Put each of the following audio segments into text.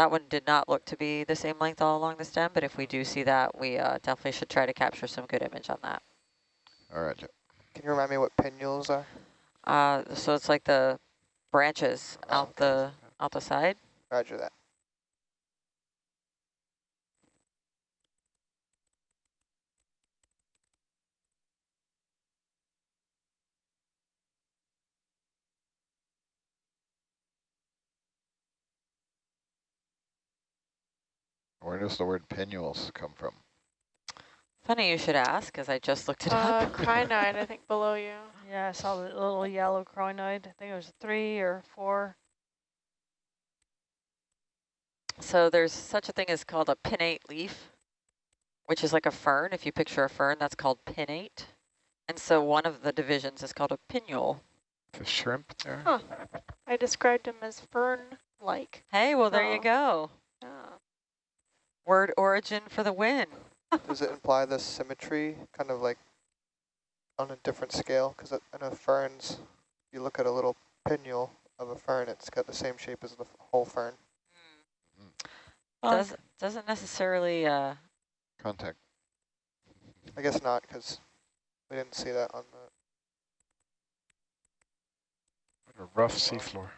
that one did not look to be the same length all along the stem, but if we do see that, we uh, definitely should try to capture some good image on that. All right. Can you remind me what pinnules are? Uh, so it's like the branches Oh, out okay. the out the side. Roger that. Where does the word pinnules come from? Funny you should ask, because I just looked it Uh, up. crinoid, I think, below you. Yeah, I saw the little yellow crinoid. I think it was three or four. So there's such a thing as called a pinnate leaf, which is like a fern. If you picture a fern, that's called pinnate. And so one of the divisions is called a pinnule. The shrimp there. Huh. I described them as fern-like. Hey, well, there you Oh. go. Yeah. Word origin for the win. Does it imply the symmetry, kind of like on a different scale? Because I know ferns, you look at a little pinnule of a fern, it's got the same shape as the whole fern. Well, Does, doesn't necessarily, uh, Contact. I guess not, because we didn't see that on the. What a rough seafloor.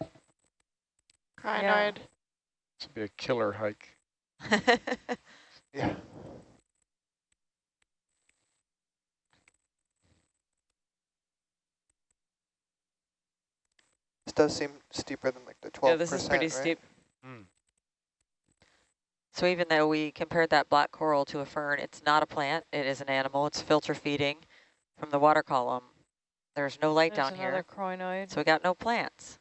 Crinoid. This would be a killer hike. Yeah. This does seem steeper than like the 12%, Yeah, this is pretty right? steep. Mm. so even though we compared that black coral to a fern, it's not a plant, it is an animal, it's filter feeding from the water column. There's no light there's down another here, crinoid. so we got no plants.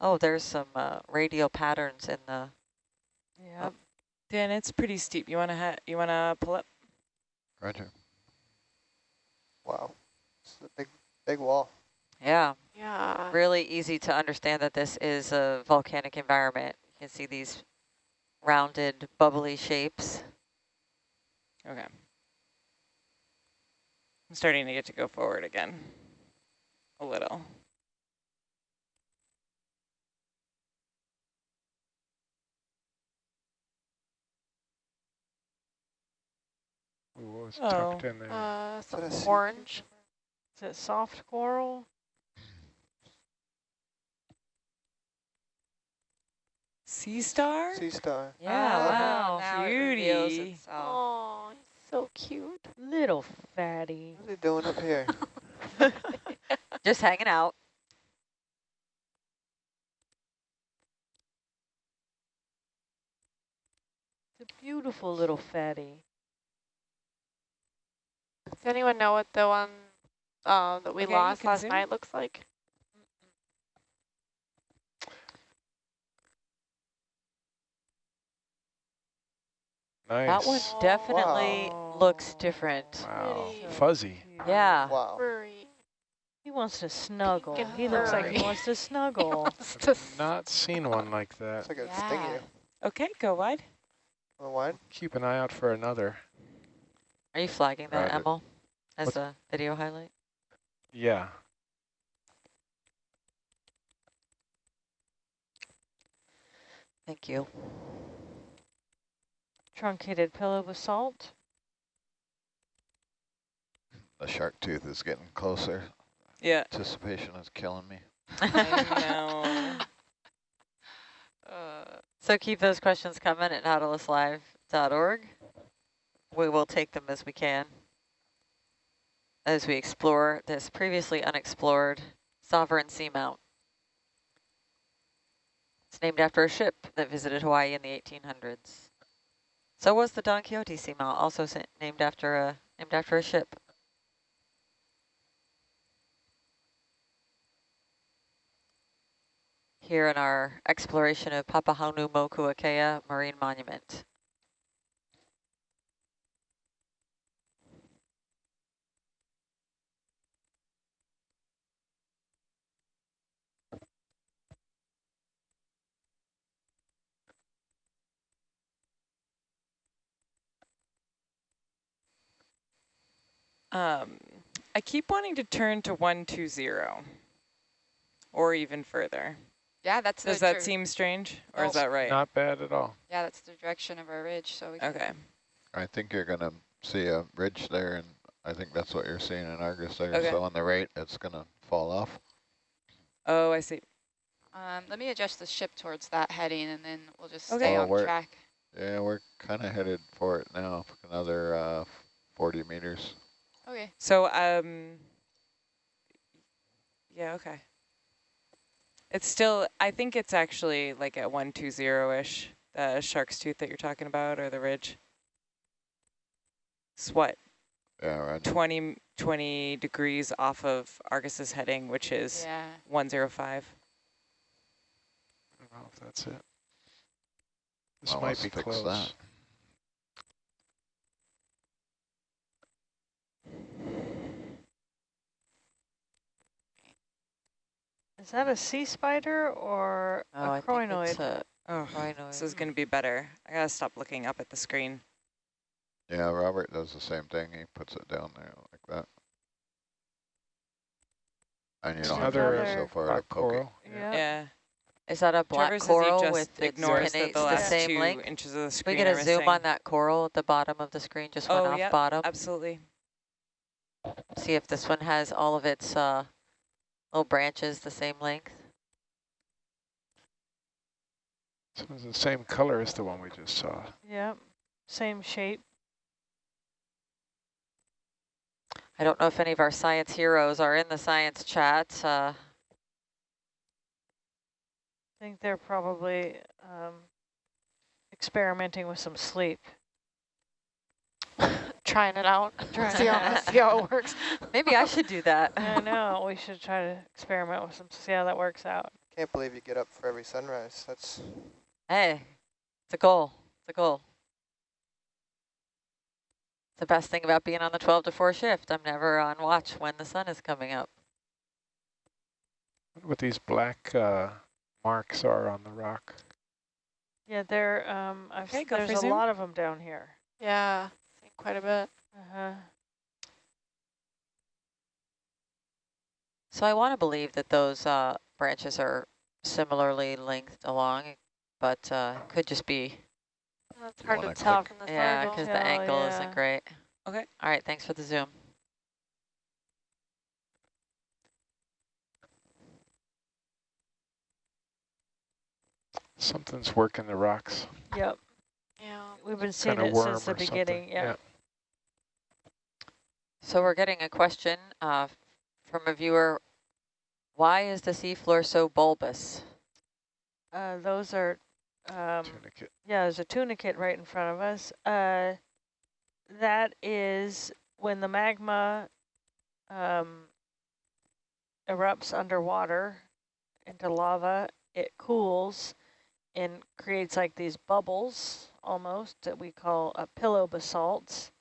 Oh, there's some uh, radial patterns in the, Yeah. Dan, it's pretty steep. You wanna ha you wanna pull up? Roger. Wow. It's a big, big wall. yeah, Yeah. really easy to understand that this is a volcanic environment. You can see these rounded, bubbly shapes. Okay. I'm starting to get to go forward again. A little. Ooh, what was Oh, tucked in there? Uh, some a orange. Is it soft coral? Sea star? Sea star. Yeah, Oh, wow. now it reveals Oh, he's so cute. Little fatty. What's he doing up here? Just hanging out. It's a beautiful little fatty. Does anyone know what the one uh, that we Okay, lost last zoom. night looks like? Nice. That one definitely Wow. looks different. Wow. Fuzzy. Yeah. Wow. Furry. He wants to snuggle. and He looks like he wants to snuggle. I've not seen one like It's that. like it'd Yeah. you. Okay, go wide. Go the wide? Keep an eye out for another. Are you flagging that, Roger. Emil, as What? a video highlight? Yeah. Thank you. Truncated pillow basalt. The shark tooth is getting closer. Yeah. Anticipation is killing me. I know. Uh, so keep those questions coming at nautiluslive.org. We will take them as we can as we explore this previously unexplored sovereign seamount. It's named after a ship that visited Hawaii in the 1800s. So was the Don Quixote seamount, also named after a named after a ship. Here in our exploration of Papahanaumokuakea Marine Monument. Um, I keep wanting to turn to 120 or even further. Yeah, that's Does the that seem strange, or is that right? Not bad at all. Yeah, that's the direction of our ridge. So we can Okay. I think you're gonna see a ridge there, and I think that's what you're seeing in Argus there. Okay. So on the right, it's gonna fall off. Oh, I see. Um, let me adjust the ship towards that heading, and then we'll just Okay. stay Oh, on we're- track. Yeah, we're kind of headed for it now. Another uh, 40 meters. Okay. So, um, yeah, okay. It's still, I think it's actually like at 120-ish, the shark's tooth that you're talking about, or the ridge. It's what, Yeah, right. 20, 20 degrees off of Argus's heading, which is Yeah. 105. I don't know if that's it. This Well, might be fix close. that. Is that a sea spider or Oh, a I think crinoid? a Oh, crinoid. this is going to be better. I got to stop looking up at the screen. Yeah, Robert does the same thing. He puts it down there like that. And you don't have to Another, go so far to Black poke it. coral. yeah. Yeah. Is that a black Trevor coral just with its ignores the the last same two length? inches of the We screen get are a zoom missing. on that coral at the bottom of the screen, just went Oh, off yep, bottom. Absolutely. See if this one has all of its uh, little branches the same length. So it's the same color as the one we just saw. Yep. Same shape. I don't know if any of our science heroes are in the science chat. Uh, I think they're probably um, experimenting with some sleep. Trying it out. Trying see, it how, see how it works. maybe I should do that. I know. We should try to experiment with some, see how that works out. Can't believe you get up for every sunrise. That's Hey, it's a goal. It's a goal. It's the best thing about being on the 12 to 4 shift. I'm never on watch when the sun is coming up. What these black uh, marks are on the rock. Yeah, there. Um, I've, Okay, there's a zoom. lot of them down here. Yeah, I think quite a bit. Uh-huh. So I want to believe that those uh, branches are similarly lengthed along, but uh, could just be, That's hard to tell click- from the yeah, because the angle yeah. isn't great. Okay. All right, thanks for the zoom. Something's working the rocks. Yep. Yeah. We've been seeing it since the or something. beginning. Yeah. So we're getting a question uh, from a viewer. Why is the seafloor so bulbous? Uh, those are. Um, Tunicate. Yeah, there's a tunicate right in front of us. Uh, that is when the magma um, erupts underwater into lava, it cools and creates like these bubbles almost that we call a pillow basalts.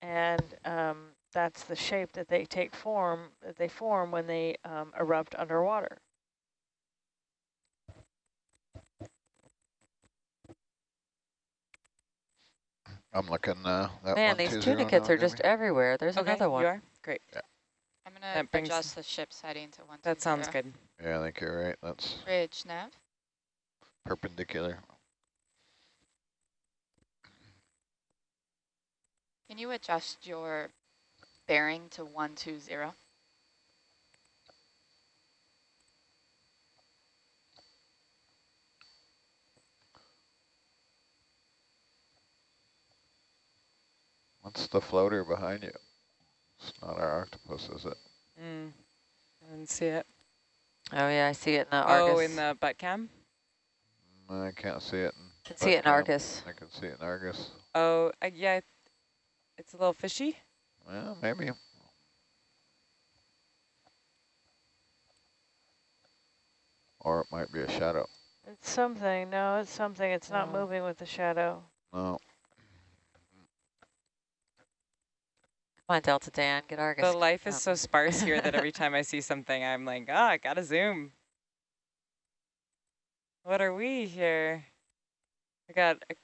And um, that's the shape that they take form, that they form when they um, erupt underwater. I'm looking uh, that Man, one these tunicates are just everywhere. There's okay, another one. you are? Great. Yeah. I'm gonna That brings- adjust the ship's heading to one. That sounds good. Yeah, I think you're right. That's Ridge nav. perpendicular. Can you adjust your bearing to one two zero? What's the floater behind you? It's not our octopus, is it? Mm. I didn't see it. Oh yeah, I see it in the Argus. Oh, in the butt cam? I can't see it. In can see it in cam. Argus. I can see it in Argus. Oh, uh, yeah. It's a little fishy. Well, maybe. Or it might be a shadow. It's something. No, it's something. It's not No. moving with the shadow. No. Come on, Delta Dan, get Argus. The life is Um, so sparse here that every time I see something, I'm like, ah, I gotta zoom. What are we here? I got a,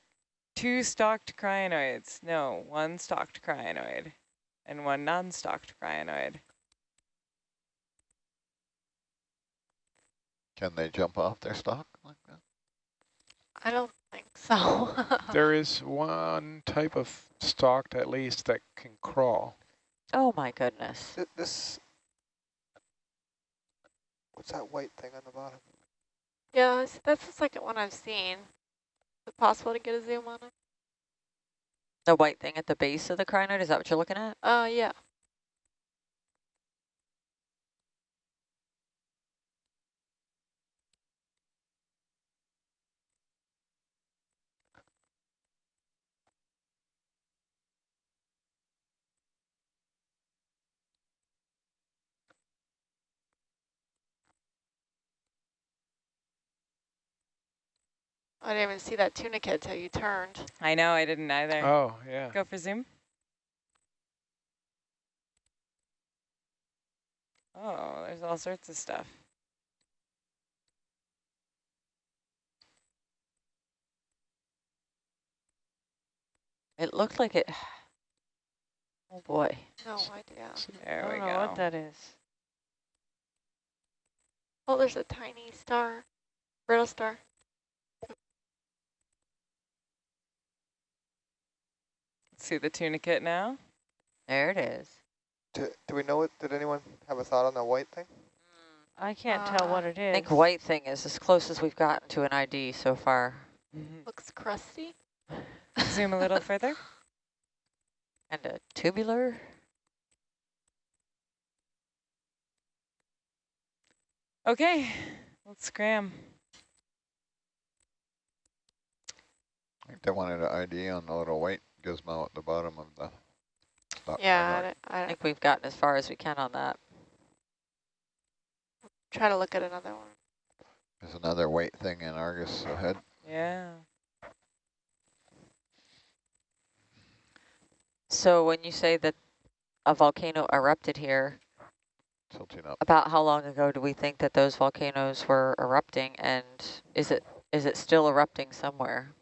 two stalked crinoids. No, one stalked crinoid and one non-stalked crinoid. Can they jump off their stock like that? I don't think so. There is one type of stalked at least that can crawl. Oh my goodness. Th- This, what's that white thing on the bottom? yeah, that's- that's the second one I've seen. Is it possible to get a zoom on it? The white thing at the base of the crinoid, is that what you're looking at? Uh, yeah. I didn't even see that tunicate till you turned. I know, I didn't either. Oh, yeah. Go for zoom. Oh, there's all sorts of stuff. It looked like it, oh boy. No idea. I There we don't know what that is. Oh, there's a tiny star, brittle star. See the tunicate now? There it is. Do, do we know what, did anyone have a thought on that white thing? I can't tell what it is. I think white thing is as close as we've gotten to an ID so far. Mm-hmm. Looks crusty. Zoom a little further. And a tubular. Okay, let's scram. I think they wanted an ID on the little white gizmo at the bottom of the stock. Yeah, I, don't- I I don't- think we've gotten as far as we can on that. try to look at another one. There's another white thing in Argus ahead. Yeah. So when you say that a volcano erupted here, Tilting up. about how long ago do we think that those volcanoes were erupting and is it is it still erupting somewhere?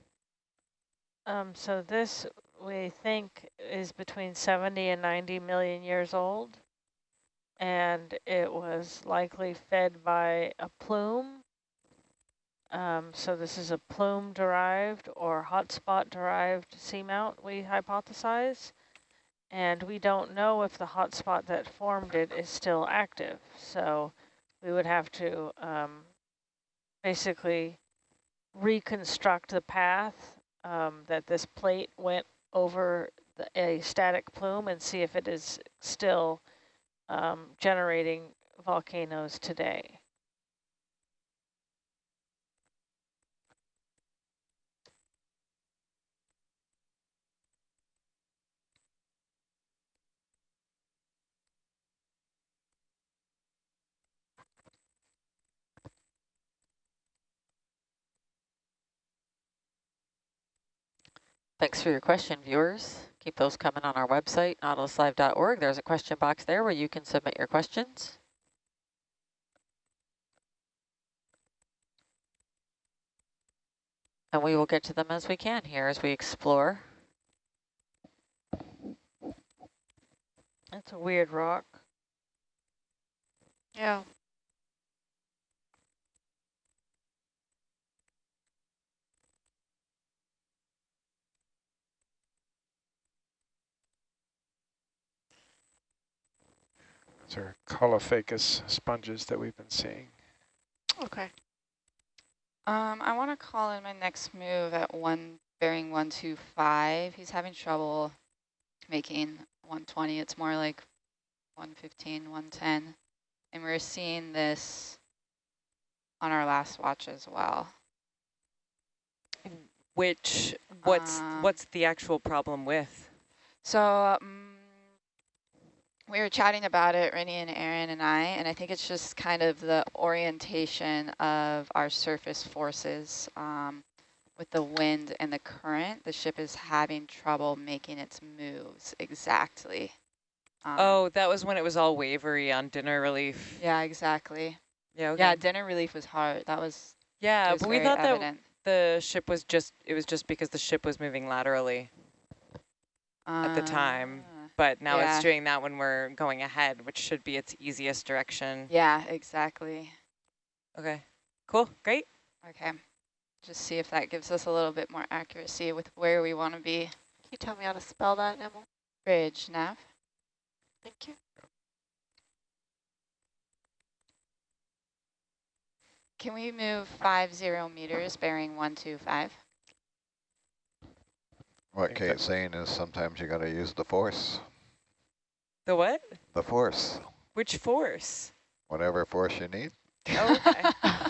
Um, so this we think is between 70 and 90 million years old. And it was likely fed by a plume. Um, so this is a plume derived or hotspot derived seamount, we hypothesize. And we don't know if the hotspot that formed it is still active. So we would have to um, basically reconstruct the path um, that this plate went over the, a static plume and see if it is still um, generating volcanoes today. Thanks for your question, viewers. Keep those coming on our website, nautiluslive.org. There's a question box there where you can submit your questions. And we will get to them as we can here as we explore. That's a weird rock. Yeah. These are Caulophacus sponges that we've been seeing. Okay. Um, I want to call in my next move at one bearing 125. He's having trouble making 120. It's more like 115, 110. And we're seeing this on our last watch as well. Which, what's Um, what's the actual problem with? So um, we were chatting about it, Rennie and Aaron and I, and I think it's just kind of the orientation of our surface forces um, with the wind and the current. The ship is having trouble making its moves exactly. Um, Oh, that was when it was all wavery on dinner relief. Yeah, exactly. Yeah, okay. Yeah, dinner relief was hard. That was, yeah, was but we thought that the ship was just, it was just because the ship was moving laterally. at the time. But now Yeah. it's doing that when we're going ahead, which should be its easiest direction. Yeah, exactly. Okay. Cool, great. Okay. Just see if that gives us a little bit more accuracy with where we want to be. Can you tell me how to spell that, Emil? Bridge, nav. Thank you. Can we move five zero meters bearing one two five? What think Kate's that- saying is sometimes you gotta use the force. The what? The force. Which force? Whatever force you need. Oh, okay.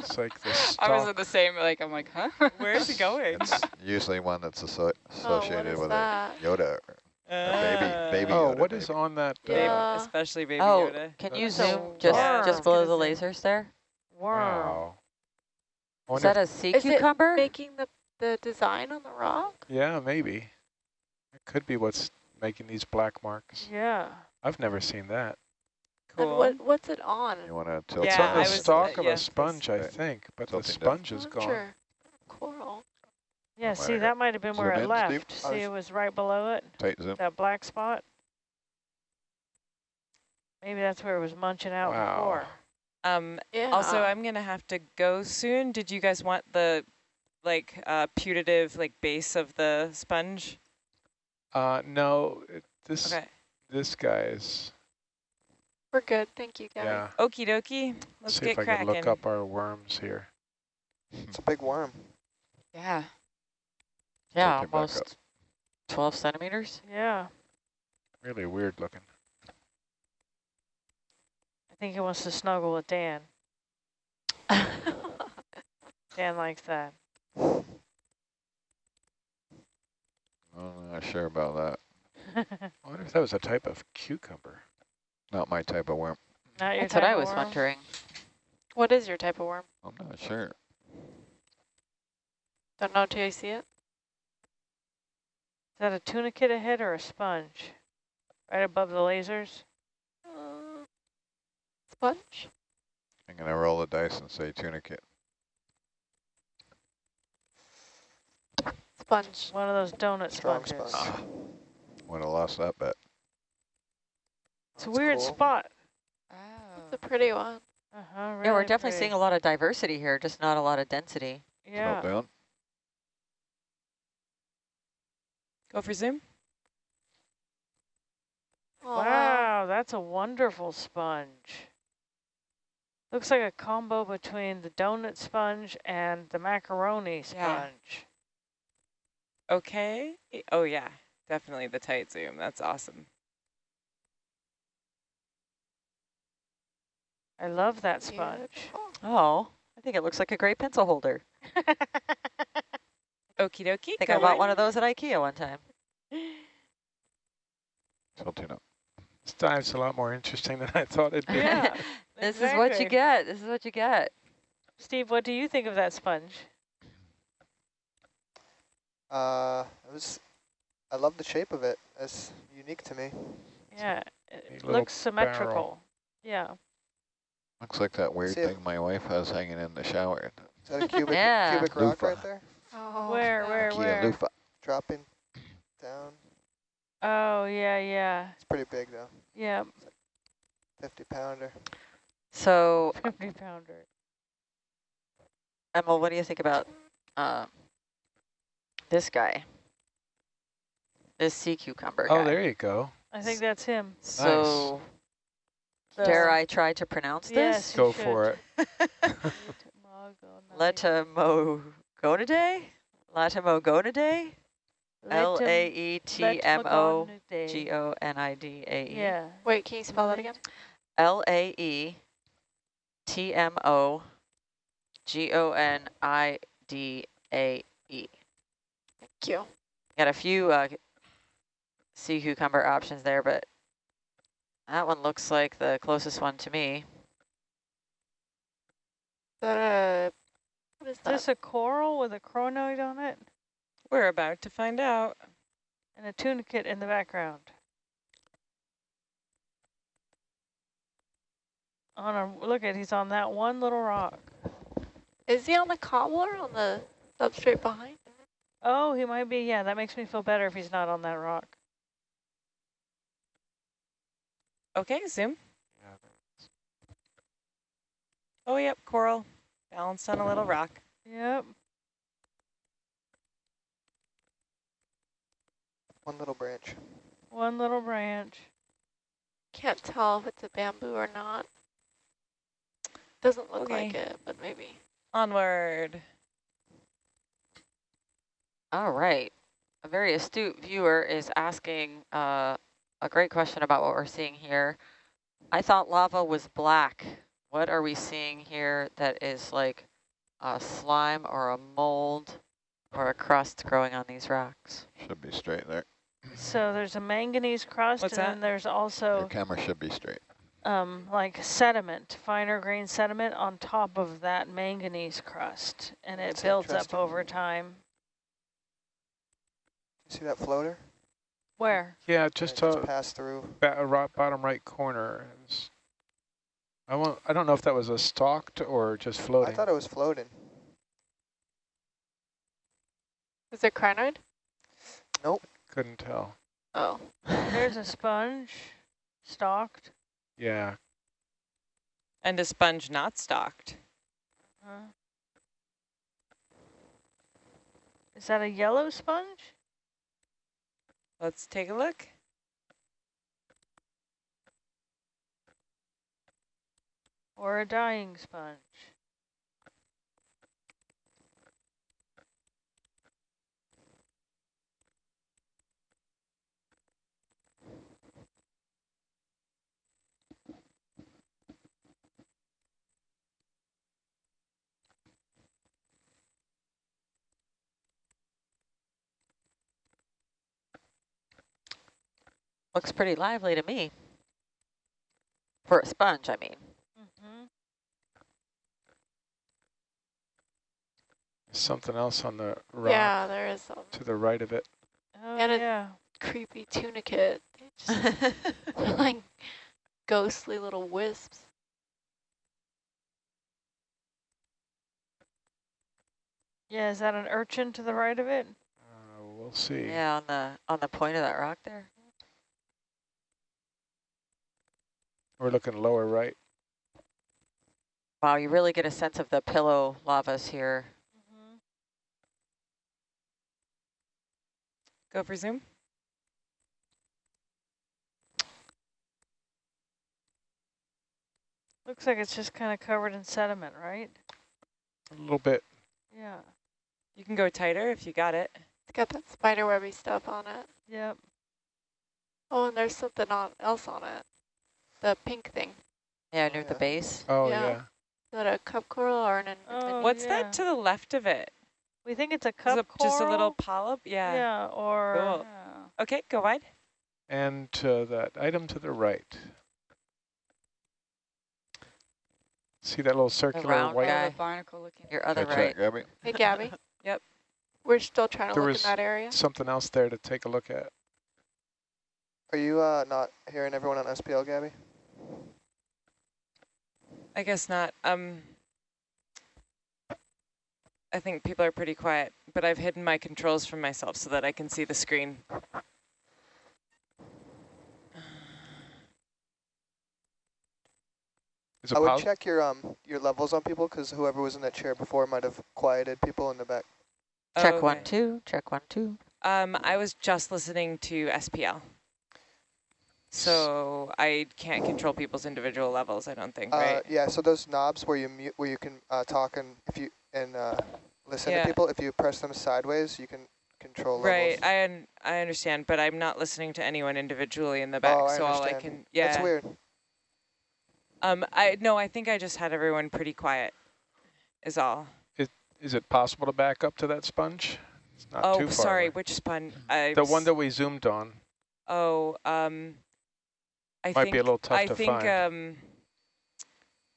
It's like the I was stock. in the same, like, I'm like, huh? Where is it going? It's usually one that's asso Oh, associated is with that? a Yoda. Uh, baby Oh, Yoda, what is maybe. on that? uh, baby- Yeah. especially baby Oh, Yoda. can you That's zoom just, worm. just below the lasers there? Worm. Wow. I Is that a sea Is it cucumber? Making the, the design on the rock? yeah, maybe. It could be what's making these black marks. Yeah. I've never seen that. Cool. And Cool. what, what's it on? You wanna tilt It's Yeah, on the I down? was- stalk uh, of yes, a sponge, I think, but the Tilting down. sponge is gone. Sure. Coral. Yeah, see, that might have been where it left. Steve? See, it was right below it, Tight zoom. that black spot. Maybe that's where it was munching out Wow. before. Um, Yeah. also, I'm going to have to go soon. Did you guys want the, like, uh, putative, like, base of the sponge? Uh, no, it, this Okay. this guy is. We're good. Thank you, guys. Yeah. Okie dokie. Let's See get if I cracking. can look up our worms here. It's a big worm. Yeah. Yeah, Tilt it back up. almost 12 centimeters. Yeah. Really weird looking. I think he wants to snuggle with Dan. Dan likes that. I'm not sure about that. I wonder if that was a type of cucumber. Not my type of worm. Not your That's what type I was worm? wondering. what is your type of worm? I'm not sure. Don't know till you see it. Is that a tunicate ahead or a sponge? Right above the lasers? Uh, sponge? I'm gonna roll the dice and say tunicate. Sponge. One of those donut Strong sponges. sponge. Would have lost that bet. It's a That's weird cool. spot. Oh. It's a pretty one. Uh-huh, yeah, we're definitely pretty. seeing a lot of diversity here, just not a lot of density. Yeah. Tilt down. Go for zoom. Oh, Wow, that's a wonderful sponge. Looks like a combo between the donut sponge and the macaroni sponge. Yeah. Sponge. Okay. Oh, yeah. Definitely the tight zoom. That's awesome. I love that sponge. Beautiful. Oh, I think it looks like a great pencil holder. Okie dokie. I think go I bought right- one of those at Ikea one time. Tilting up. This dive's a lot more interesting than I thought it'd be. Yeah, This is what you get. This is what you get. Steve, what do you think of that sponge? Uh, it was. I love the shape of it. It's unique to me. Yeah, it looks symmetrical. Yeah. Looks like that weird See if- thing my wife has hanging in the shower. Is that a cubic Yeah. cubic rock Loofah. right there? Oh, Where, yeah. where, Kia where? loofah. Dropping down. Oh, yeah, yeah, It's pretty big though. yeah. 50 pounder. So, 50 pounder. Emma, what do you think about um, this guy? This sea cucumber Oh, guy. there you go. I think that's him. So, The- dare I try to pronounce Yes, this? you Go for it. Letomogonidae? Latomogonidae? Letom- L-A-E-T-M-O-G-O-N-I-D-A-E. Yeah. Wait, can you spell that again? E L-A-E-T-M-O-G-O-N-I-D-A-E. Thank you. Got a few uh, sea cucumber options there, but that one looks like the closest one to me. Is that a, what is Is that? this a coral with a crinoid on it We're about to find out. and a tunicate in the background? On a look at he's on that one little rock. Is he on the cobbler on the substrate behind? Oh, he might be. Yeah, that makes me feel better if he's not on that rock. Okay, zoom. Oh, yep, coral. Balanced on a little rock. Yep. One little branch. One little branch. Can't tell if it's a bamboo or not. Doesn't look Okay. like it, but maybe. Onward. All right. A very astute viewer is asking uh, a great question about what we're seeing here. I thought lava was black. What are we seeing here that is like a slime or a mold or a crust growing on these rocks? Should be straight there. So there's a manganese crust, What's and that? then there's Your also camera should be straight. um, like sediment, finer grain sediment on top of that manganese crust, and it That's builds up over time. You see that floater? Where? Yeah, Yeah, just just uh, pass through. ba bottom right corner. Is, I won't, I don't know if that was a stalked or just floating. I thought it was floating. Is it crinoid? Nope. Couldn't tell. Oh. There's a sponge, stalked. Yeah, And a sponge not stalked. Uh, is that a yellow sponge? Let's take a look. Or a dying sponge? Looks pretty lively to me. For a sponge, I mean. Mm-hmm. something else on the rock Yeah, there is some to the right of it. Oh, And it- yeah. creepy tunicate. They just like ghostly little wisps. Yeah, is that an urchin to the right of it? Uh, we'll see. yeah, on the on the point of that rock there. We're looking lower right. Wow, you really get a sense of the pillow lavas here. Mm-hmm. Go for zoom. Looks like it's just kind of covered in sediment, right? A little bit. Yeah. You can go tighter if you got it. It's got that spider webby stuff on it. Yep. Oh, and there's something on, else on it. The pink thing. Yeah, near the base. Oh, Yeah. yeah. Is that a cup coral or an... Oh, What's yeah. that to the left of it? We think it's a Is cup it just a little polyp? Yeah. Yeah, or Cool. yeah. Okay, go wide. And to that item to the right. See that little circular round white? guy. Barnacle looking. Your other Catch right. that, Gabby? Hey, Gabby. Yep. We're still trying to There look was in that area. Something else there to take a look at. Are you uh, not hearing everyone on SPL, Gabby? I guess not. Um, I think people are pretty quiet, but I've hidden my controls from myself so that I can see the screen. Is it I would check your um your levels on people because whoever was in that chair before might have quieted people in the back. Check one, two. Check one, two. Um, I was just listening to SPL. So I can't control people's individual levels, I don't think, Uh, right? yeah, so those knobs where you mute, where you can uh, talk and if you and uh, listen Yeah. to people, if you press them sideways, you can control Right, levels. I un I understand, but I'm not listening to anyone individually in the back, Oh, I so all I understand. can, yeah. That's weird. Um, I no, I think I just had everyone pretty quiet. Is all. Is it possible to back up to that sponge? It's not oh, too far sorry, away. which sponge? The one that we zoomed on Oh, um, I might think be a little tough I to think find. um,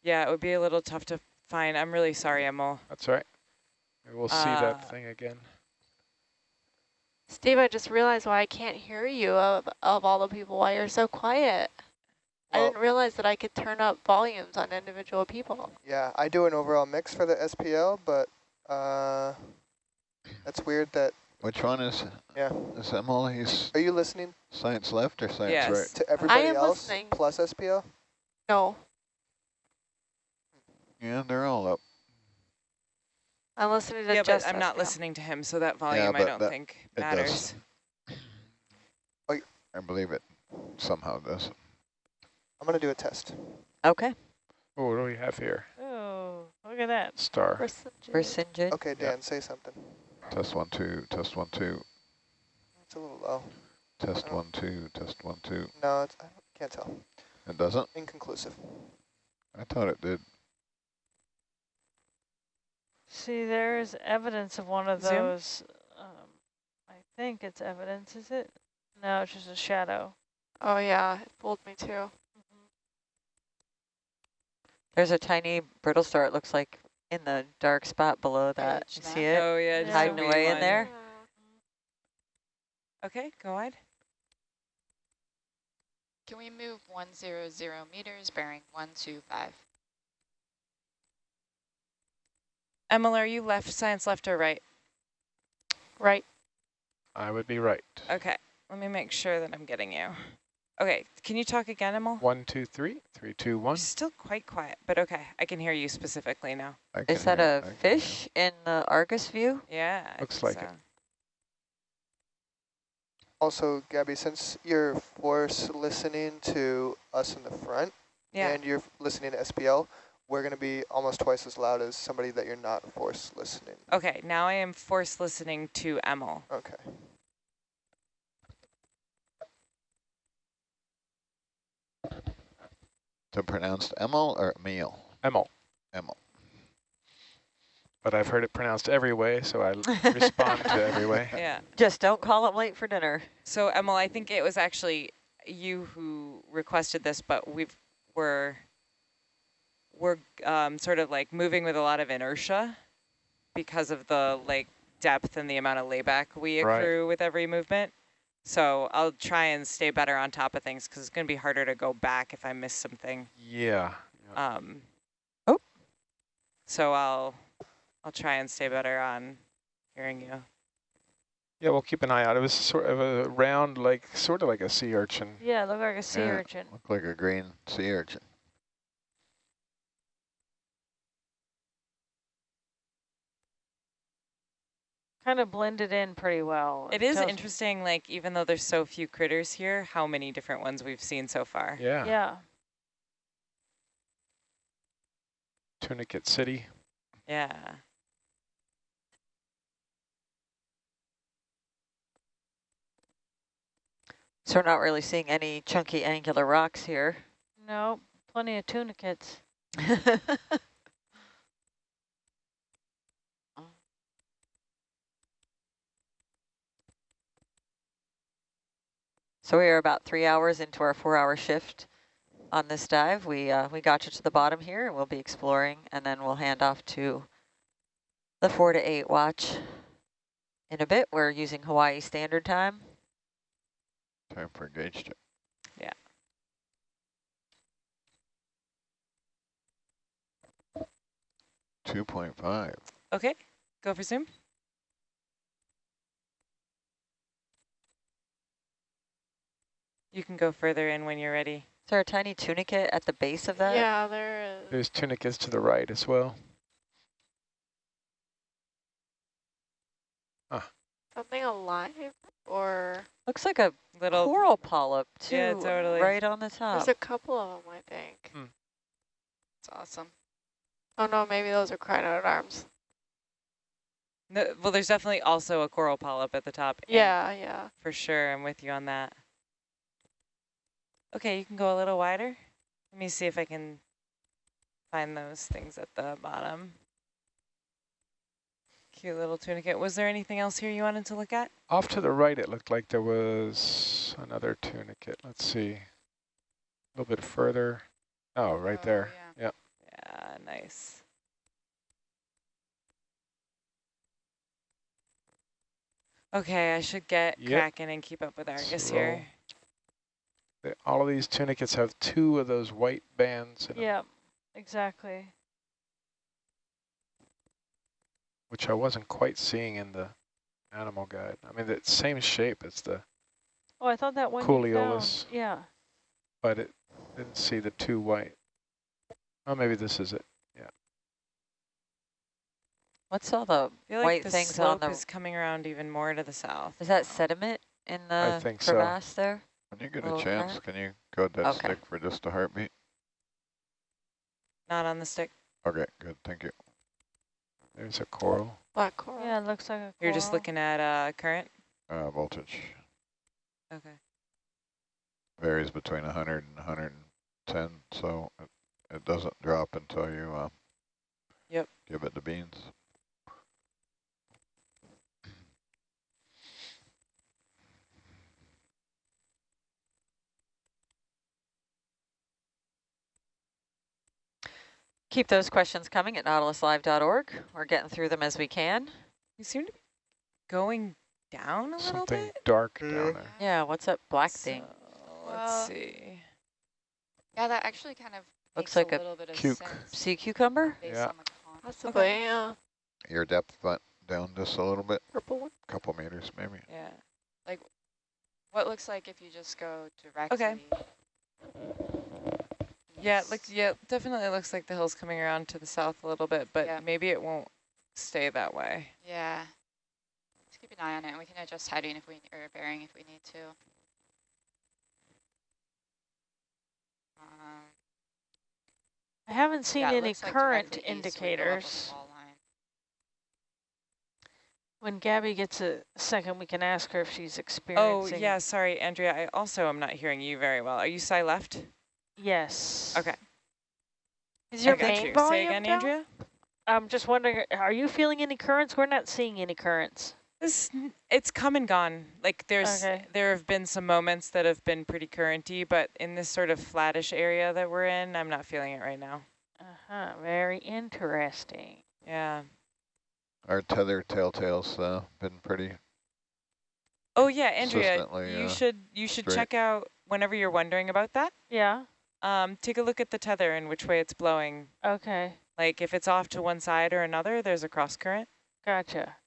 yeah, it would be a little tough to find. I'm really sorry, Emil. That's all right. Maybe we'll see Uh, that thing again. Steve, I just realized why I can't hear you of, of all the people, why you're so quiet. I didn't realize that I could turn up volumes on individual people. Yeah, I do an overall mix for the SPL, but uh, that's weird that, Which one is, yeah. is Emil? He's Are you listening science left or science Yes. right? to everybody am else listening. plus SPL? No. Yeah, they're all up. I'm listening to Yeah, just but I'm not listening to him, so that volume I don't that- think matters. does. I believe it somehow does. I'm going to do a test. Okay. Oh, what do we have here? Oh, look at that. Star. Percentage. Percentage. Okay, Dan, say something. Test one, two, test one, two, It's a little low. test one, two, test one, two. No, it's, I can't tell. It doesn't? Inconclusive. I thought it did. See, there is evidence of one of Zoom? those. Um, I think it's evidence, is it? No, it's just a shadow. Oh yeah, it fooled me too. There's a tiny brittle star, it looks like, in the dark spot below that. Page You that. see it? Oh yeah, Yeah. just Hiding wee away in one. there? Okay, go wide. Can we move 100 meters, bearing 125? Emily, are you left, science left or right? Right. I would be right. Okay, let me make sure that I'm getting you. Okay, can you talk again, Emil? One, two, three, three, two, one. You're still quite quiet, but okay, I can hear you specifically now. I can Is that hear- a I fish in the Argus view? Yeah. I Looks think like it. Also, Gabby, since you're force listening to us in the front Yeah. and you're listening to SPL, we're going to be almost twice as loud as somebody that you're not force listening. Okay, now I am forced listening to Emil. Okay. So pronounced Emil or Emil? Emil. Emil. But I've heard it pronounced every way, so I respond to every way. Yeah. Just don't call him late for dinner. So Emil, I think it was actually you who requested this, but we've we're we're um, sort of like moving with a lot of inertia because of the like depth and the amount of layback we Right. accrue with every movement. So I'll try and stay better on top of things because it's going to be harder to go back if I miss something. Yeah. yeah. Um, Oh. So I'll I'll try and stay better on hearing you. Yeah, we'll keep an eye out. It was sort of a round, like sort of like a sea urchin. Yeah, look like a sea Yeah. urchin. Look like a green sea urchin. Kind of blended in pretty well. It is tells- interesting, like even though there's so few critters here, how many different ones we've seen so far. Yeah. Yeah. Tunicate City. Yeah. So we're not really seeing any chunky angular rocks here. No, plenty of tunicates. So we are about three hours into our four-hour shift on this dive. We uh, we got you to the bottom here, and we'll be exploring, and then we'll hand off to the four to eight watch in a bit. We're using Hawaii Standard Time. Time for a gauge check. Yeah. Two point five. Okay, go for zoom. You can go further in when you're ready. Is there a tiny tunicate at the base of that? Yeah, there is. There's tunicates to the right as well. Ah. Something alive or Looks like a Little coral polyp too, Yeah, totally. right on the top. there's a couple of them, I think. Hmm. It's awesome. Oh no, maybe those are crinoid arms. No, well, there's definitely also a coral polyp at the top. Yeah, yeah. For sure, I'm with you on that. Okay, you can go a little wider. Let me see if I can find those things at the bottom. Cute little tunicate. Was there anything else here you wanted to look at? Off to the right, it looked like there was another tunicate. Let's see. A little bit further. Oh, right Oh, there. yeah. Yeah. Yeah, nice. Okay, I should get Yep. cracking and keep up with Argus here. They- all of these tunicates have two of those white bands, in 'em, Yeah, exactly. which I wasn't quite seeing in the animal guide. I mean, the same shape as the, Oh, I thought that one you Culeolus. Yeah. but it didn't see the two white. Oh, maybe this is it. Yeah. What's all the, I feel like White the things on slope the- is coming around even more to the south. is that sediment in the think so. crevasse there? When you get Little a chance, crack? can you go that Okay. stick for just a heartbeat? Not on the stick. Okay, good, thank you. There's a coral. Black coral. Yeah, it looks like a You're just looking at uh, current? Uh, voltage Okay. varies between 100 and 110, so it, it doesn't drop until you uh, Yep. give it the beans. Keep those questions coming at nautiluslive.org. We're getting through them as we can. You seem to be going down a little bit. Something dark Yeah. down there. Yeah, what's up, black thing? So, Well, let's see. Yeah, that actually kind of Looks makes like a a little bit of cuke. sense Sea cucumber? Yeah. on the con- Possibly, yeah. Your depth went down just a little bit, Purple one. couple meters maybe. Yeah. Like what looks like if you just go directly. Yeah, it looks, yeah, definitely looks like the hill's coming around to the south a little bit, but Yeah. maybe it won't stay that way. Yeah. Let's keep an eye on it, and we can adjust heading if we or bearing if we need to. Um, I haven't seen yeah, any looks like current directly east, we go up with the indicators. When Gabby gets a second, we can ask her if she's experienced Oh, yeah, sorry, Andrea, I also am not hearing you very well. Are you side left? Yes. Okay. Is your I got main you. volume Say again, down? Andrea? I'm just wondering, are you feeling any currents? We're not seeing any currents. This, it's come and gone. Like there's, Okay. there have been some moments that have been pretty currenty, but in this sort of flattish area that we're in, I'm not feeling it right now. Uh-huh, very interesting. Yeah. Our tether telltale's uh, been pretty, Oh yeah, Andrea, you uh, should you should straight. check out whenever you're wondering about that. Yeah, Um, take a look at the tether and which way it's blowing. okay, Like if it's off to one side or another, there's a cross current. gotcha.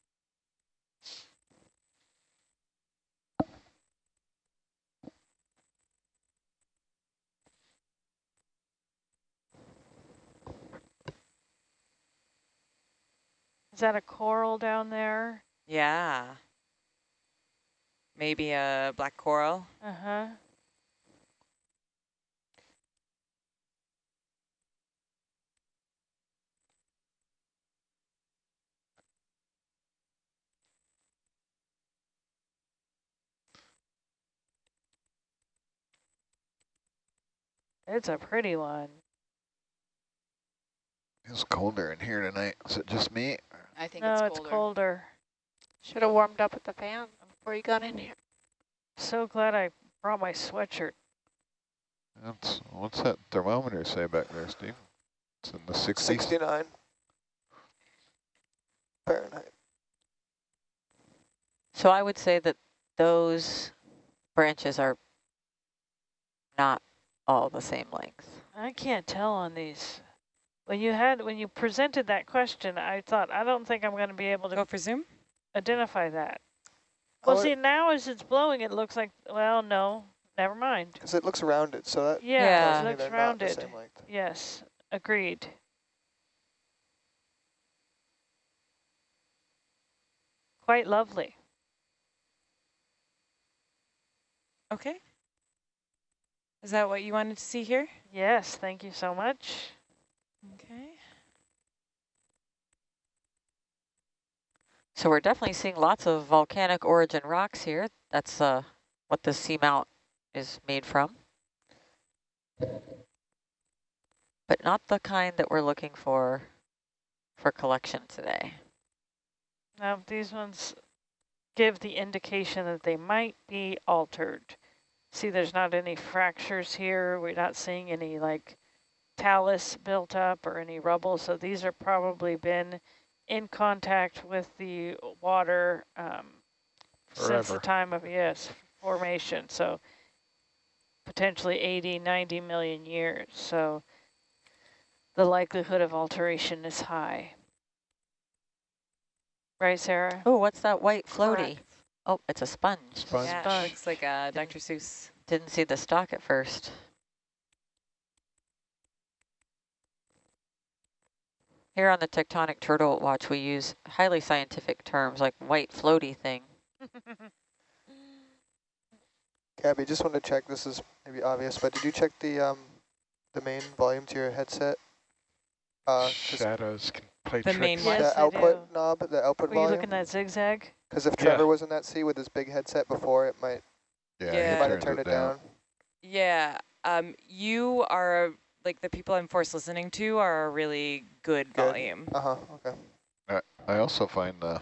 Is that a coral down there? Yeah. Maybe a black coral. Uh-huh. It's a pretty one. it's colder in here tonight. Is it just me? I think No, it's it's colder. colder. Should have warmed up with the fan before you got in here. So glad I brought my sweatshirt. That's, what's that thermometer say back there, Steve? It's in the 60s? 69 Fahrenheit. So I would say that those branches are not all the same length. I can't tell on these. When you had when you presented that question, I thought I don't think I'm going to be able to Go for zoom. identify that. Well, Oh, see now as it's blowing, it looks like well, no, never mind. Because it looks rounded, so that Yeah, Yeah. tells it looks they're rounded. Yes, agreed. Quite lovely. Okay. Is that what you wanted to see here? Yes, thank you so much. Okay. So we're definitely seeing lots of volcanic origin rocks here. That's uh, what the seamount is made from. But not the kind that we're looking for for collection today. Now these ones give the indication that they might be altered. See, there's not any fractures here. We're not seeing any like talus built up or any rubble. So these are probably been in contact with the water um, since the time of, yes, formation. So potentially 80, 90 million years. So the likelihood of alteration is high. Right, Sarah? Oh, what's that white floaty? Correct. Oh, it's a sponge. Sponge. Yeah, Sponge. it looks like uh, Dr. Seuss. Didn't see the stalk at first. Here on the Tectonic Turtle Watch, we use highly scientific terms like white floaty thing. Gabby, just want to check, this is maybe obvious, but did you check the um, the main volume to your headset? Uh, Shadows can play The tricks. main Yes, one. the output do. knob, the output Were you volume? looking at zigzag? Because if Yeah. Trevor was in that seat with his big headset before, it might, Yeah, Yeah. he he might have turned it down. Yeah, um, you are, like the people I'm forced listening to are a really good, Good. volume. Uh-huh, okay. I also find the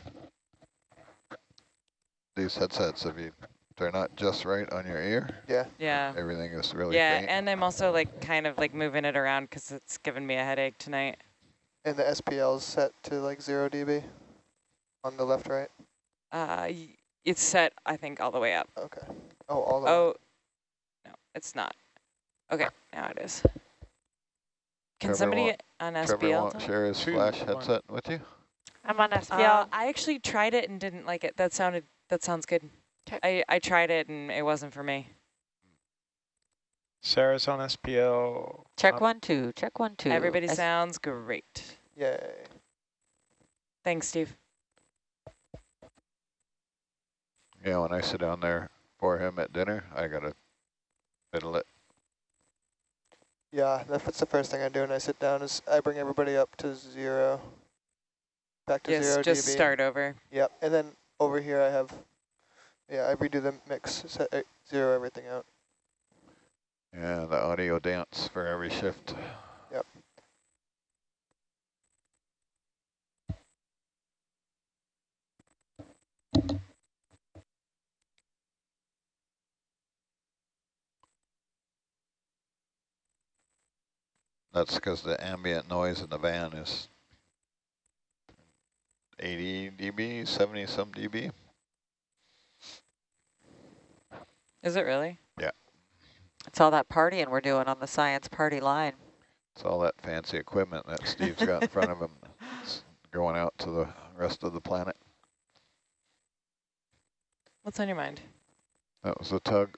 these headsets, if you they're not just right on your ear, Yeah, Yeah. everything is really Yeah, faint. and I'm also like kind of like moving it around because it's giving me a headache tonight. And the SPL is set to like zero dB on the left, right? Uh, y- it's set, I think, all the way up. Okay. Oh, all the way. Oh, no, it's not. Okay, now it is. Can Trevor somebody won't- on Trevor SPL? won't share his Two, flash headset with you? I'm on Uh, SPL. I actually tried it and didn't like it. That sounded, that sounds good. 'Kay. I, I tried it and it wasn't for me. Sarah's on SPL. Check up. one, two, check one, two. Everybody S- sounds great. Yay. Thanks, Steve. Yeah, when I sit down there for him at dinner, I gotta fiddle it. Yeah, that's the first thing I do when I sit down is I bring everybody up to zero. Back to Yes, zero just dB. start over. Yep, and then over here I have, yeah, I redo the mix, set uh, zero everything out. Yeah, the audio dance for every shift. Yep. That's because the ambient noise in the van is 80 dB, 70 some dB. Is it really? It's all that partying we're doing on the science party line. It's all that fancy equipment that Steve's got in front of him that's going out to the rest of the planet. What's on your mind? That was the tug.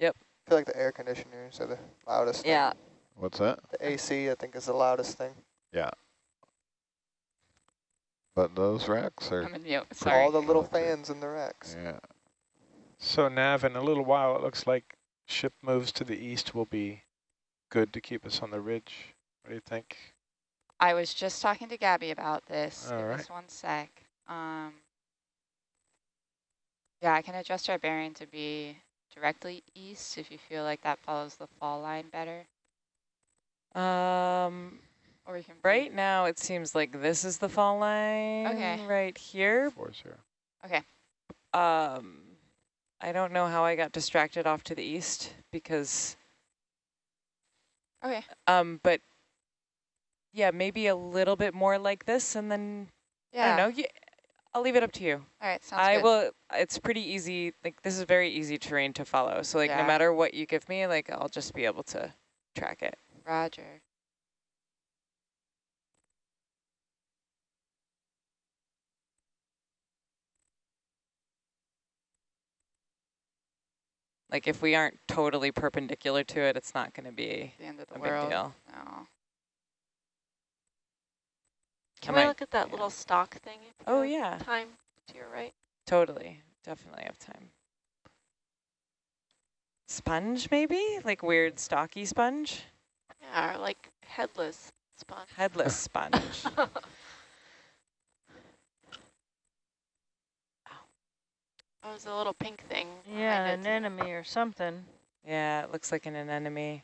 I feel like the air conditioners are the loudest thing. Yeah, What's that? The AC, I think, is the loudest thing. Yeah. But those racks are, I'm in mute, sorry. All the little fans in the racks. yeah. So Nav, in a little while, it looks like ship moves to the east will be good to keep us on the ridge. What do you think? I was just talking to Gabby about this. All Give right. us one sec. Um, yeah, I can adjust our bearing to be directly east if you feel like that follows the fall line better. Um, Or we can right now it seems like this is the fall line. Okay. Right here. Four zero. Okay. Um, I don't know how I got distracted off to the east because, Okay. um, but yeah, maybe a little bit more like this, and then Yeah. I don't know. Yeah, I'll leave it up to you. All right. Sounds I good. will. It's pretty easy. Like this is very easy terrain to follow. So like Yeah. no matter what you give me, like I'll just be able to track it. Roger. Like if we aren't totally perpendicular to it, it's not going to be The end of the a big deal. No. Can I we look at that yeah. little stock thing? Oh have yeah, Time to your right. totally, definitely have time. Sponge maybe, like weird stocky sponge, Yeah, or like headless sponge. headless sponge. Oh, was a little pink thing. Yeah, an anemone or something. yeah, it looks like an anemone.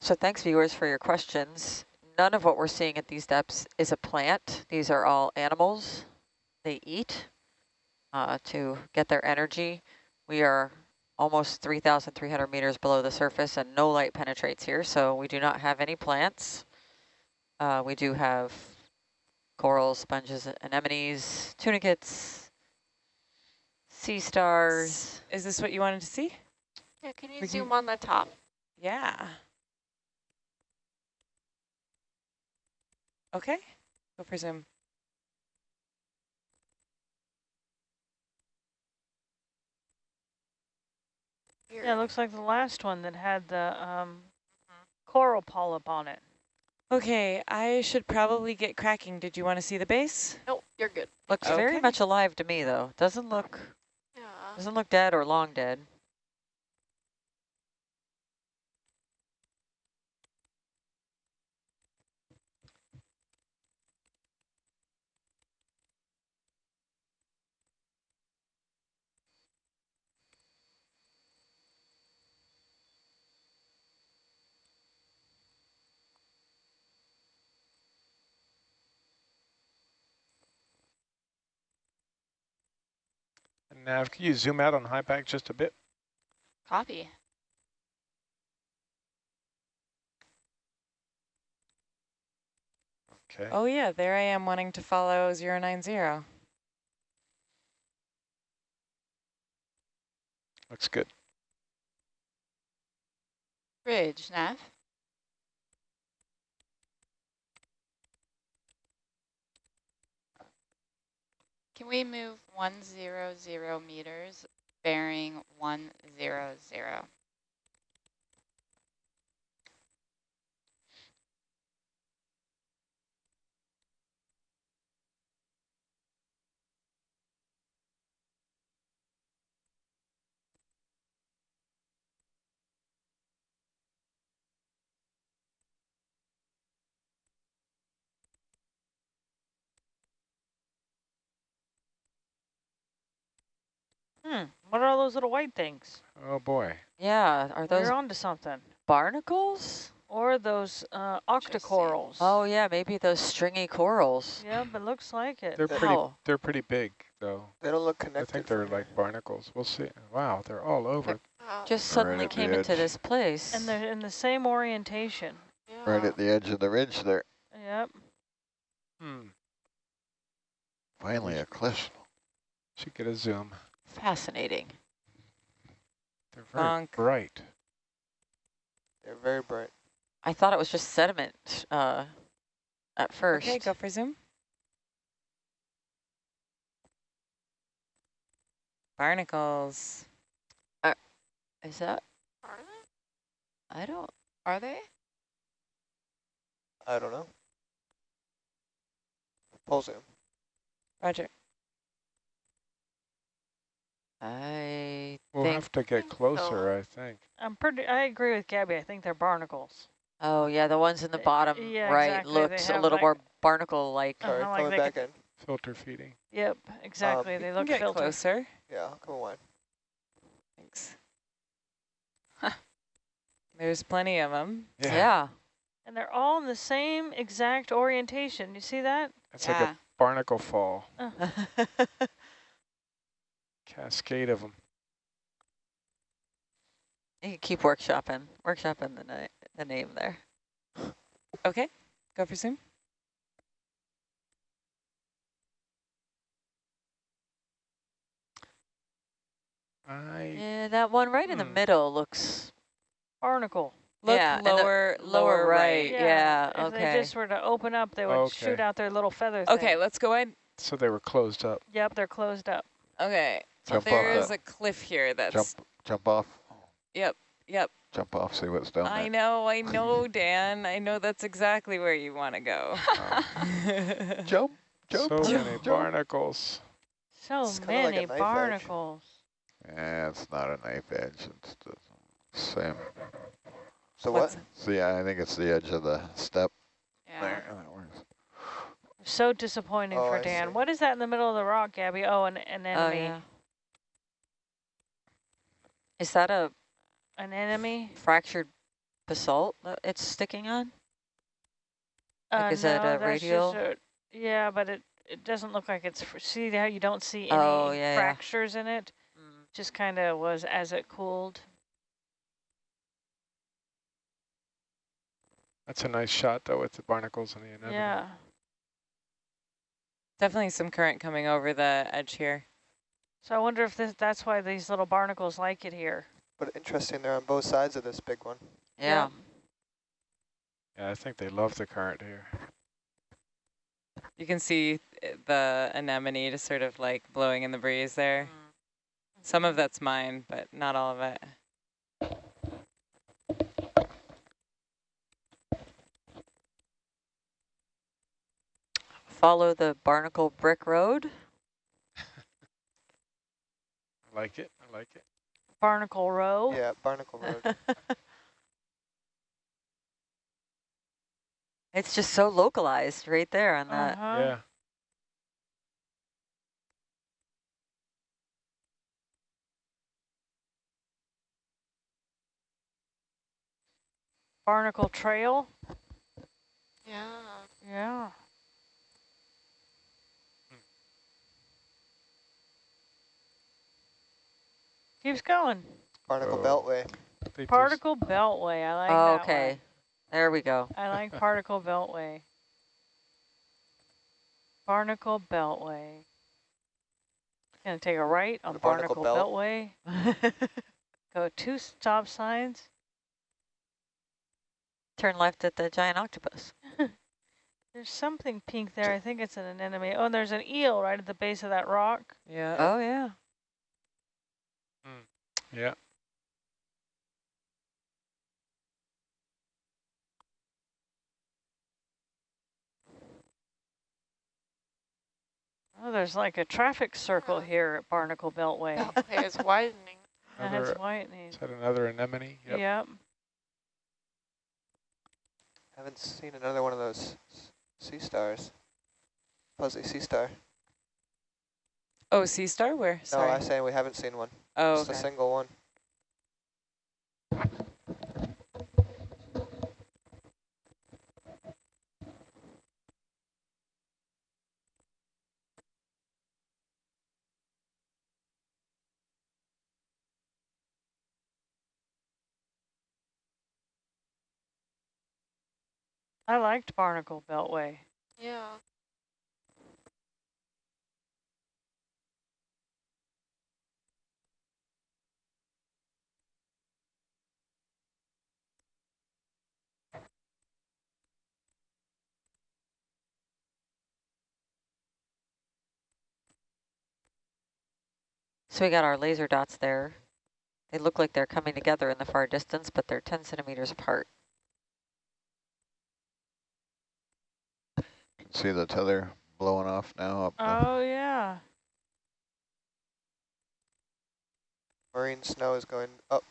so thanks viewers for your questions. None of what we're seeing at these depths is a plant. These are all animals. They eat uh, to get their energy. We are almost 3,300 meters below the surface and no light penetrates here, so we do not have any plants. Uh, we do have corals, sponges, anemones, tunicates, sea stars. Is this what you wanted to see? Yeah, can you We can- zoom on the top? Yeah. Okay, go for zoom. Here. Yeah, it looks like the last one that had the um, coral polyp on it. Okay, I should probably get cracking. Did you want to see the base? Nope, you're good. Looks very much alive to me though. Doesn't look Yeah. doesn't look dead or long dead. Nav, can you zoom out on high back just a bit? Copy. Okay. Oh yeah, there I am wanting to follow 090. Looks good. Bridge, Nav. Can we move 100 meters bearing 100? Hmm, what are all those little white things? Oh boy. Yeah, are those You're onto something. barnacles? Or those uh, octocorals. Oh yeah, maybe those stringy corals. Yeah, but looks like it. They're pretty Wow. they're pretty big though. They don't look connected. I think they're from like barnacles. We'll see. Wow, they're all over. Just Right suddenly came into this place. And they're in the same orientation. yeah. Right at the edge of the ridge there. Yep. Hmm. Finally a cliff. Should get a zoom. Fascinating. They're very Bonk. bright. They're very bright. I thought it was just sediment uh, at first. Okay, go for zoom. Barnacles. Is that? Are they? I don't. Are they? I don't know. Pull zoom. Roger. I We'll think. have to get closer, I think. I'm pretty, I agree with Gabby. I think they're barnacles. Oh yeah, the ones in the Uh, bottom yeah, right exactly. Looks a little like- more barnacle-like. Uh-huh, Sorry, like coming back in. Filter feeding. Yep, exactly. you they look get filtered. closer. Yeah, come on. Thanks. There's plenty of them. Yeah. And they're all in the same exact orientation. You see that? It's like a barnacle fall. Uh, Cascade of them. you can keep workshopping, workshopping the, na the name there. Okay, go for zoom. I Yeah, that one right in the Hmm. middle looks. barnacle. Look Yeah, and the lower, lower right. Yeah, If okay. they just were to open up, they would Okay. shoot out their little feathers. Okay, thing. let's go in. so they were closed up. Yep, they're closed up. Okay, so Jump off there is that. a cliff here that's, Jump, jump off. yep, yep. Jump off. See what's down I there. know, I know, Dan. I know that's exactly where you want to go. Jump, jump, so jump, many jump. barnacles. So It's kinda like many barnacles. Yeah, it's not a knife edge. It's the same. So What's- what? See, I think it's the edge of the step Yeah. there. Oh, that works. So disappointing Oh, for I Dan. see. What is that in the middle of the rock, Gabby? Oh, an, an Oh enemy. yeah. Is that a An enemy? fractured basalt that it's sticking on? Like, Uh, is that a that's radial? a- yeah, but it, it doesn't look like it's, see how you don't see any Oh, yeah, yeah. fractures in it? Mm. Just kind of was as it cooled. That's a nice shot though with the barnacles and the anemone. Yeah. Definitely some current coming over the edge here. So I wonder if this, that's why these little barnacles like it here. But interesting, they're on both sides of this big one. Yeah. Yeah, I think they love the current here. You can see eh, the anemone just sort of like blowing in the breeze there. Mm-hmm. Some of that's mine, but not all of it. Follow the Barnacle Brick Road. I like it. I like it. Barnacle Row. Yeah, Barnacle Road. It's just so localized right there on that. Uh-huh. Yeah. Barnacle Trail. Yeah. Yeah. Keeps going. Barnacle Oh. Beltway. They just- Particle Beltway. I like Oh, that okay. one. There we go. I like Particle Beltway. Barnacle Beltway. Gonna take a right on The Barnacle Barnacle, Belt. Beltway. Go two stop signs. Turn left at the giant octopus. There's something pink there. I think it's an anemone. Oh, and there's an eel right at the base of that rock. Yeah. Oh, yeah. Yeah. Oh, there's like a traffic circle Oh. here at Barnacle Beltway. Beltway is widening. That Another, has whitening. is that another anemone? Yep. Yep. Haven't seen another one of those sea stars. Fuzzy sea star. Oh, sea star? Where? Sorry. No, I'm saying we haven't seen one. oh, Just a single one. I liked Barnacle Beltway. Yeah. So we got our laser dots there. They look like they're coming together in the far distance, but they're 10 centimeters apart. Can see the tether blowing off now up the Oh, yeah. Marine snow is going up.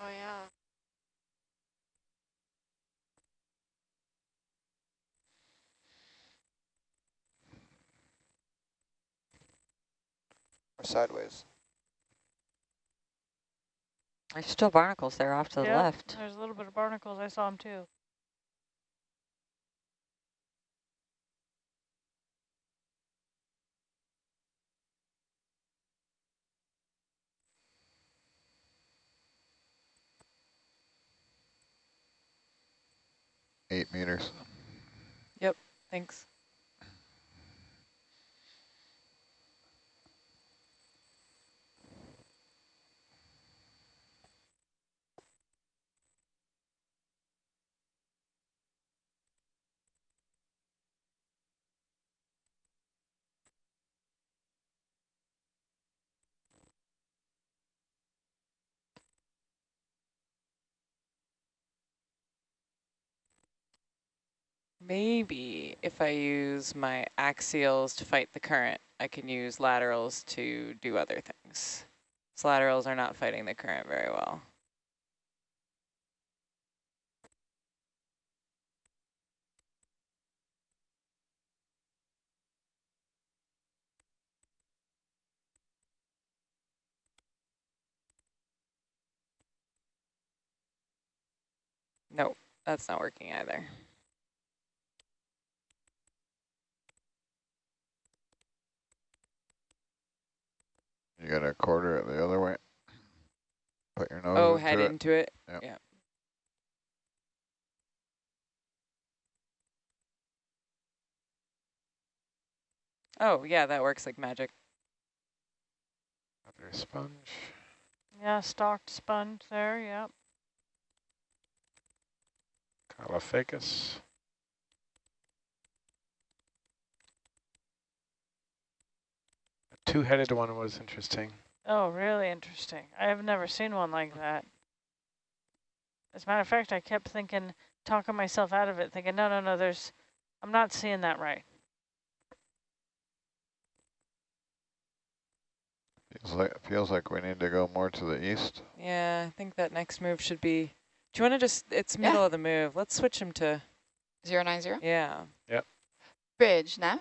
Oh, yeah. Or sideways. There's still barnacles there off to the Yep, left. There's a little bit of barnacles. I saw them too. eight meters. Yep, thanks. Maybe if I use my axials to fight the current, I can use laterals to do other things. So laterals are not fighting the current very well. Nope, that's not working either. You got to quarter it the other way. Put your nose Oh, into head it. into it. Yep. Yeah. Oh, yeah, that works like magic. Another sponge. Yeah, stalked sponge there. Yep. Caulophacus. Two-headed one was interesting. Oh, really interesting. I have never seen one like that. As a matter of fact, I kept thinking, talking myself out of it, thinking, no, no, no, there's I'm not seeing that right. Feels like, feels like we need to go more to the east. Yeah, I think that next move should be, do you want to just, it's Yeah. middle of the move. Let's switch him to, Zero nine zero. yeah. Yep. Bridge, Nav.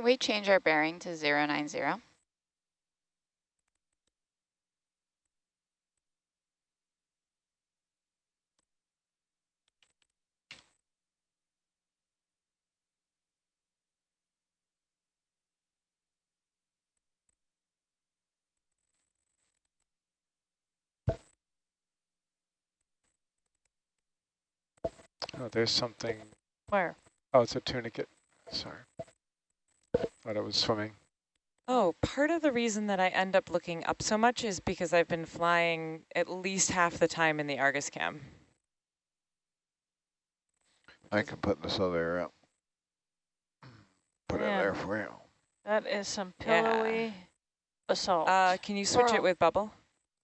Can we change our bearing to zero nine zero? Oh, there's something. Where? Oh, it's a tunicate. Sorry. Thought it was swimming. Oh, part of the reason that I end up looking up so much is because I've been flying at least half the time in the Argus cam. I can put this other, up. put it there for you. That is some Yeah. pillowy basalt. Uh, can you switch it with bubble?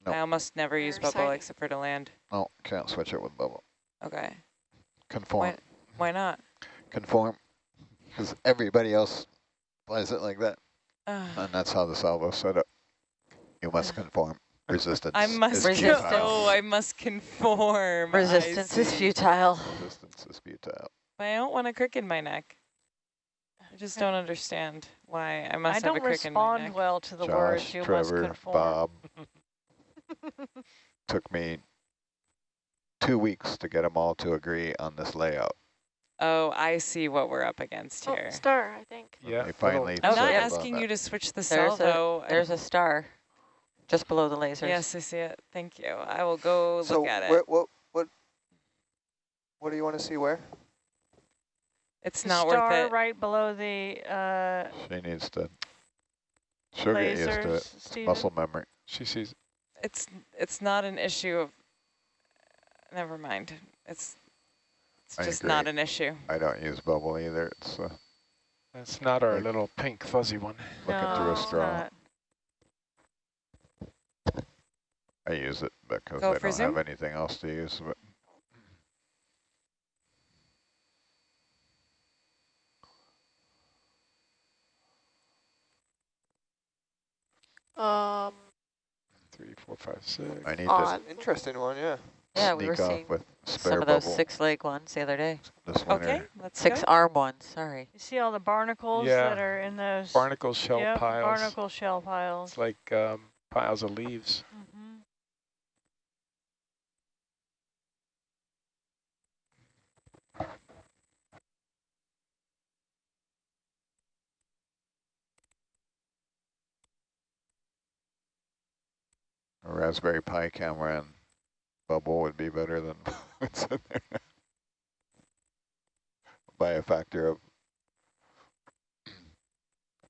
Nope. I almost never use bubble exciting. except for to land. No, can't switch it with bubble. Okay. Conform, Why, why not? conform, because everybody else flies it like that, Uh, and that's how the salvo's set up. You must conform. Resistance. I must is Resistance. futile. Oh, I must conform. Resistance is futile. Resistance is futile. But I don't want a crick in my neck. I just don't understand why I must I have don't a crick in my respond well to the Josh, words you must Trevor, conform. Bob. Took me two weeks to get them all to agree on this layout. Oh, I see what we're up against Oh, here. star, I think. Yeah. They finally I'm not asking you to switch the There's a, salvo. I- there's a star just below the lasers. Yes, I see it. Thank you. I will go So look at where, it. what what what do you want to see where? It's The not star worth it. right below the uh, She needs to. She'll get used to it. Stephen. Muscle memory. She sees. It's it's not an issue of. Never mind. It's it's I just agree. not an issue. I don't use bubble either. It's uh, That's not our Like- little pink fuzzy one. looking no, through a it's straw. not. I use it because Go I don't zoom? have anything else to use. But Um, Three, four, five, six. I need odd. Interesting one, yeah. Yeah, we were off seeing with spare some of those bubble six leg ones the other day. this winter. Okay, let's Six go. arm ones, sorry. You see all the barnacles Yeah. that are in those Barnacle shell yep, piles. barnacle shell piles. It's like um, piles of leaves. Mhm. A Raspberry Pi camera and bubble would be better than what's in there. By a factor of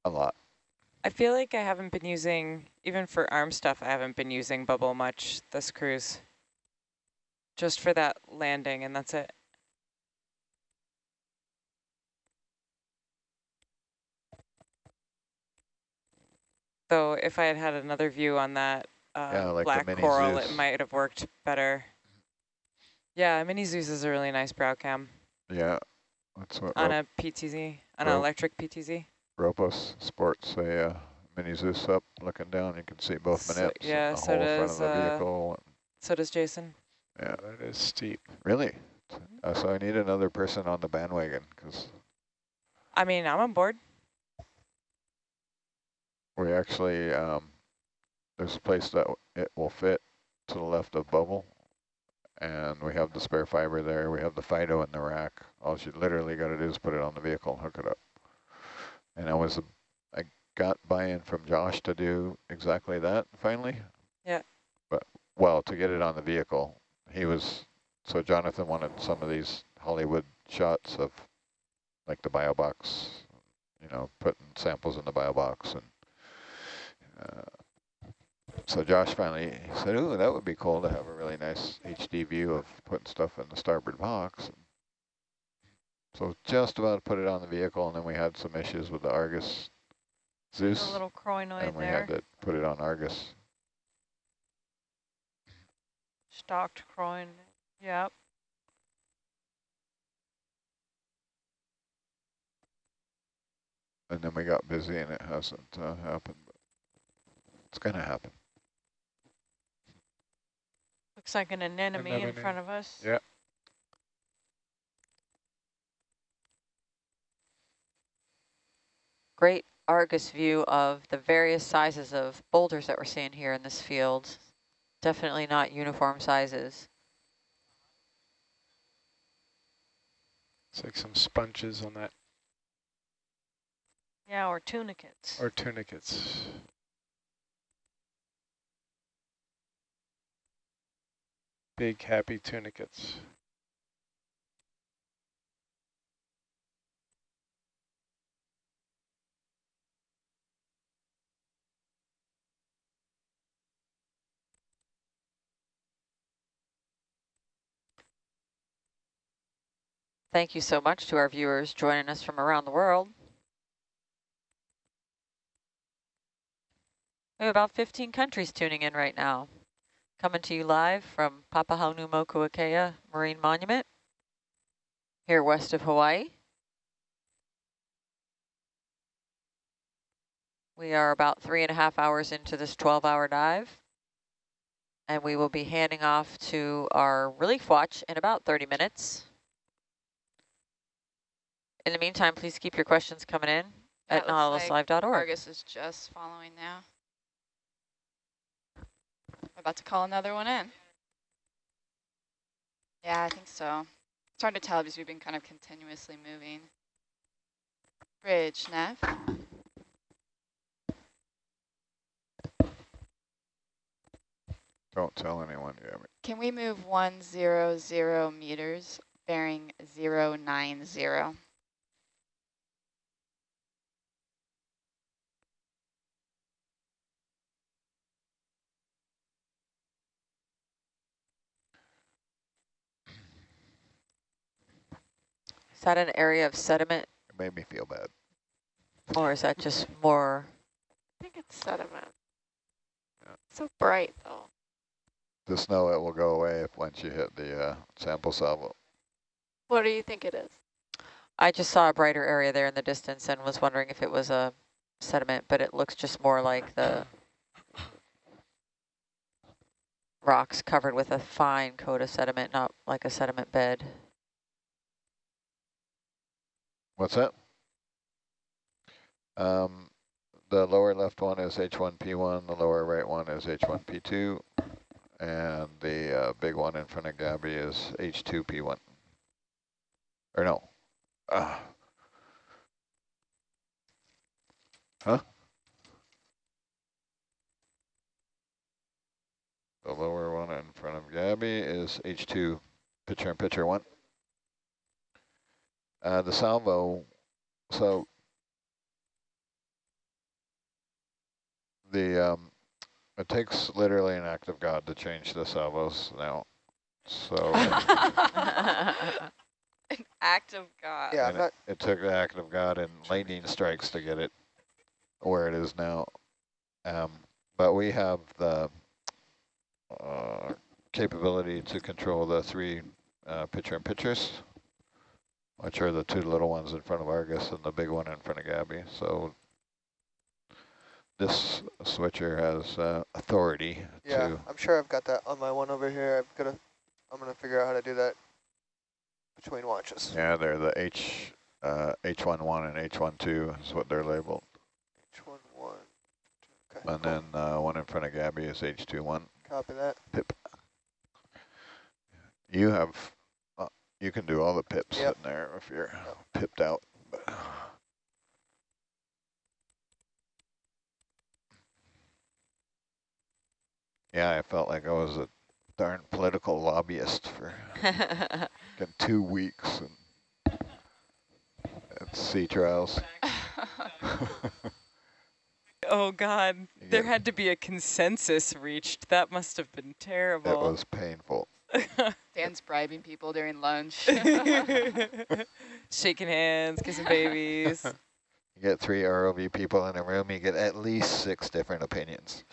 a lot. I feel like I haven't been using, even for arm stuff, I haven't been using bubble much this cruise. Just for that landing, and that's it. Though if I had had another view on that uh, Yeah, like the black mini coral, it might have worked better. Yeah, Mini Zeus is a really nice brow cam Yeah, that's what on a PTZ, on an electric PTZ. Ropos sports a uh, mini Zeus up, looking down. You can see both So- manips, yeah, so whole front of does, the uh, vehicle. So does Jason. Yeah, That is steep. really. Uh, so I need another person on the bandwagon because I mean, I'm on board. we actually um, there's a place that it will fit to the left of bubble, and we have the spare fiber there. We have the Fido in the rack. All you literally got to do is put it on the vehicle and hook it up. And I was I got buy-in from Josh to do exactly that finally. Yeah. But well, to get it on the vehicle, he was so Jonathan wanted some of these Hollywood shots of like the bio box, you know, putting samples in the bio box and. Uh, so Josh finally said, "Ooh, that would be cool to have a really nice HD view of putting stuff in the starboard box." So just about put it on the vehicle, and then we had some issues with the Argus A Zeus, little crinoid and we there, had to put it on Argus. stocked croin. Yep. And then we got busy and it hasn't uh, happened. But it's going to happen. Looks like an anemone in front of us. Yeah. Great Argus view of the various sizes of boulders that we're seeing here in this field. Definitely not uniform sizes. It's like some sponges on that, Yeah, or tunicates. or tunicates. Big happy tunicates. Thank you so much to our viewers joining us from around the world. We have about 15 countries tuning in right now. Coming to you live from Papahanaumokuakea Marine Monument here west of Hawaii. We are about three and a half hours into this 12-hour dive, and we will be handing off to our relief watch in about 30 minutes. In the meantime, please keep your questions coming in Yeah, at looks like nautiluslive.org. Argus is just following now. About to call another one in. Yeah, I think so. It's hard to tell because we've been kind of continuously moving. Bridge, Nav. Don't tell anyone, Gabby. Can we move 100 meters bearing 090? Is that an area of sediment, It made me feel bad. or is that just more? I think it's sediment. Yeah. So bright though. Just know it will go away if once you hit the uh, sample salvo. What do you think it is? I just saw a brighter area there in the distance and was wondering if it was a sediment, but it looks just more like the rocks covered with a fine coat of sediment, not like a sediment bed. What's that? Um, the lower left one is H1P1, the lower right one is H1P2, and the uh, big one in front of Gabby is H2P1. Or no. Uh, huh? The lower one in front of Gabby is H2 picture in picture one. Uh, the salvo, so the um, it takes literally an act of God to change the salvos now. So An act of God. Yeah, I'm not, it, it took the act of God and lightning strikes to get it where it is now. Um, but we have the uh, capability to control the three uh, picture in pictures, which are the two little ones in front of Argus and the big one in front of Gabby. So this switcher has uh, authority yeah, to I'm sure I've got that on my one over here. I've got to, I'm going to figure out how to do that between watches. yeah, they're the H uh, H11 and H12 is what they're labeled. H1, one. Okay, And cool. then uh, one in front of Gabby is H21. Copy that. Pip. You have, you can do all the pips Yep. in there if you're Yep. pipped out. Yeah, I felt like I was a darn political lobbyist for fucking two weeks and at sea trials. Oh God, there had to be a consensus reached. That must have been terrible. It was painful. Dan's bribing people during lunch. Shaking hands, kissing babies. You get three ROV people in a room, you get at least six different opinions.